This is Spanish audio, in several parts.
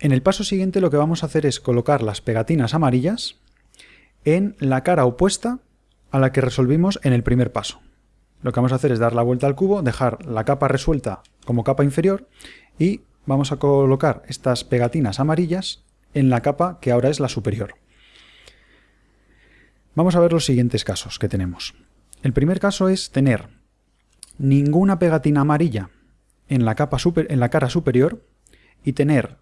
En el paso siguiente lo que vamos a hacer es colocar las pegatinas amarillas en la cara opuesta a la que resolvimos en el primer paso. Lo que vamos a hacer es dar la vuelta al cubo, dejar la capa resuelta como capa inferior y vamos a colocar estas pegatinas amarillas en la capa que ahora es la superior. Vamos a ver los siguientes casos que tenemos. El primer caso es tener ninguna pegatina amarilla en la, capa en la cara superior y tener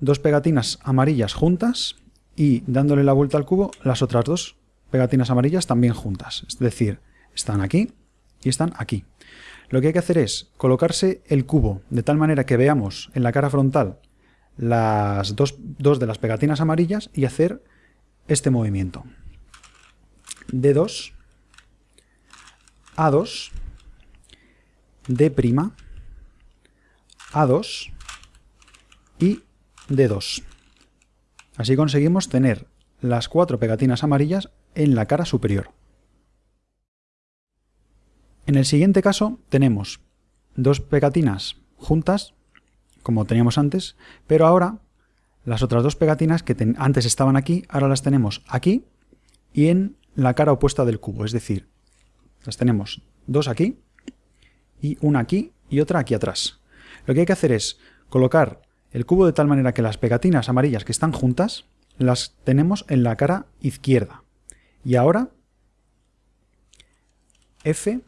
dos pegatinas amarillas juntas y dándole la vuelta al cubo las otras dos pegatinas amarillas también juntas. Es decir, están aquí y están aquí. Lo que hay que hacer es colocarse el cubo de tal manera que veamos en la cara frontal las dos, dos de las pegatinas amarillas y hacer este movimiento. D2, A2, D', A2 y D2. Así conseguimos tener las cuatro pegatinas amarillas en la cara superior. En el siguiente caso tenemos dos pegatinas juntas, como teníamos antes, pero ahora las otras dos pegatinas que antes estaban aquí, ahora las tenemos aquí y en la cara opuesta del cubo, es decir, las tenemos dos aquí y una aquí y otra aquí atrás. Lo que hay que hacer es colocar el cubo de tal manera que las pegatinas amarillas que están juntas las tenemos en la cara izquierda. Y ahora F,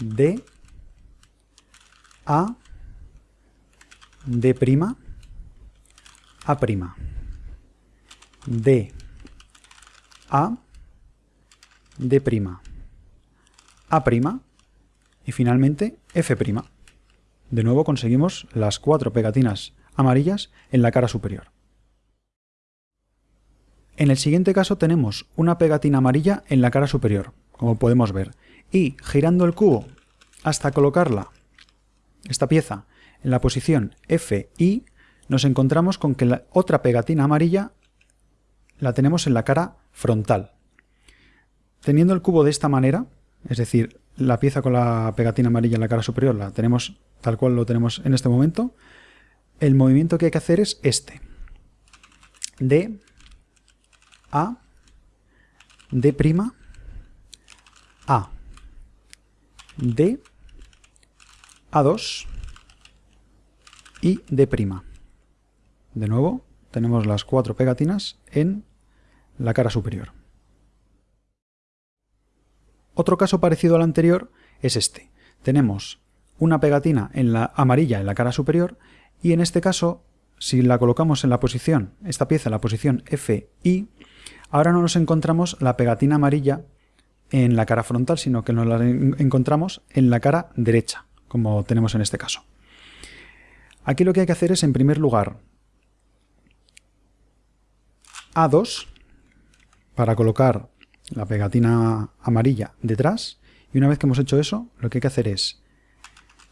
D, A, D', A', D, A, D', A' y finalmente F'. De nuevo conseguimos las cuatro pegatinas amarillas en la cara superior. En el siguiente caso tenemos una pegatina amarilla en la cara superior, como podemos ver, y girando el cubo hasta colocarla, esta pieza, en la posición F, I, nos encontramos con que la otra pegatina amarilla la tenemos en la cara frontal. Teniendo el cubo de esta manera, es decir, la pieza con la pegatina amarilla en la cara superior la tenemos tal cual lo tenemos en este momento, el movimiento que hay que hacer es este. D, a, D', A, D, A2 y D'. De nuevo, tenemos las cuatro pegatinas en la cara superior. Otro caso parecido al anterior es este. Tenemos una pegatina en la amarilla en la cara superior y en este caso, si la colocamos en la posición, esta pieza en la posición F, I, Ahora no nos encontramos la pegatina amarilla en la cara frontal, sino que nos la encontramos en la cara derecha, como tenemos en este caso. Aquí lo que hay que hacer es, en primer lugar, A2 para colocar la pegatina amarilla detrás y una vez que hemos hecho eso, lo que hay que hacer es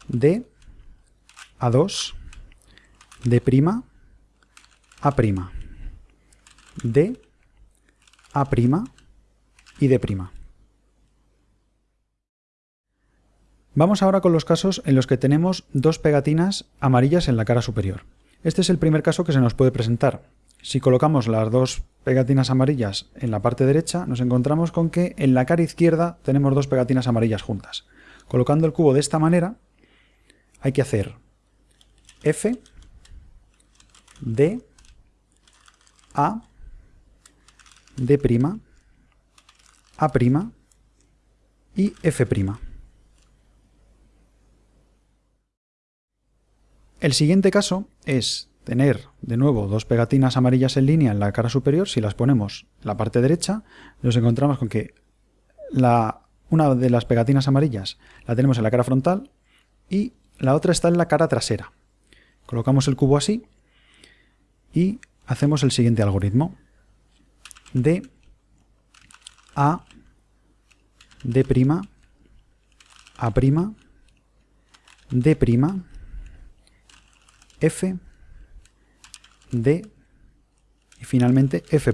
D, A2, D', A', D, a' y D'. Vamos ahora con los casos en los que tenemos dos pegatinas amarillas en la cara superior. Este es el primer caso que se nos puede presentar. Si colocamos las dos pegatinas amarillas en la parte derecha, nos encontramos con que en la cara izquierda tenemos dos pegatinas amarillas juntas. Colocando el cubo de esta manera, hay que hacer F, D, A, D', A' y F'. El siguiente caso es tener de nuevo dos pegatinas amarillas en línea en la cara superior. Si las ponemos en la parte derecha, nos encontramos con que la, una de las pegatinas amarillas la tenemos en la cara frontal y la otra está en la cara trasera. Colocamos el cubo así y hacemos el siguiente algoritmo de A, D', A', D', F, D y finalmente F'.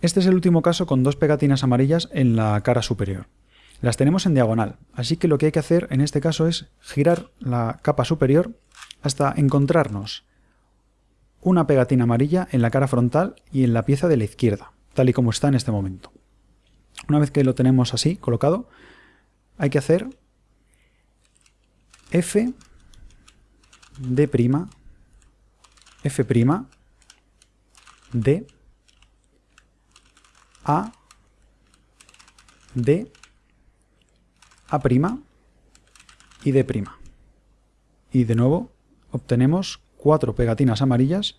Este es el último caso con dos pegatinas amarillas en la cara superior. Las tenemos en diagonal, así que lo que hay que hacer en este caso es girar la capa superior hasta encontrarnos una pegatina amarilla en la cara frontal y en la pieza de la izquierda, tal y como está en este momento. Una vez que lo tenemos así colocado, hay que hacer F, D', F', D, A, D, A' y D'. Y de nuevo obtenemos cuatro pegatinas amarillas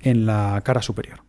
en la cara superior.